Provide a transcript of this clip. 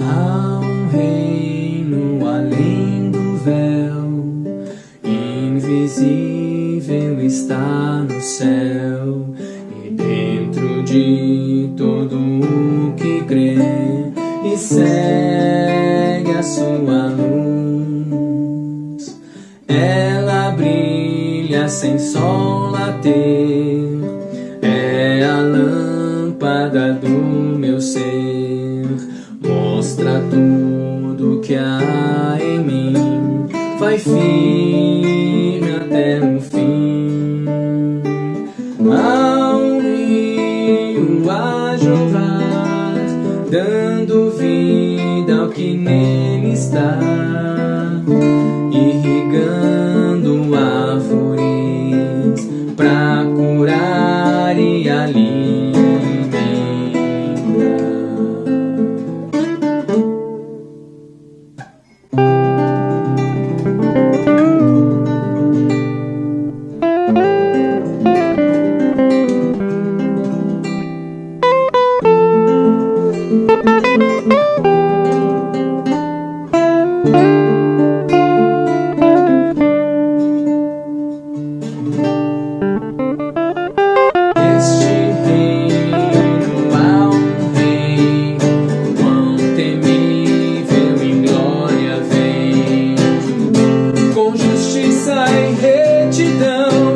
Há um reino além do véu, invisível está no céu, e dentro de todo o que crê e segue a sua luz. Ela brilha sem sol later, mostra tudo que há em mim. Vai firme até o fim. Há um rio a jovar Dando vida ao que nele está. Irrigando árvores pra com justiça e retidão.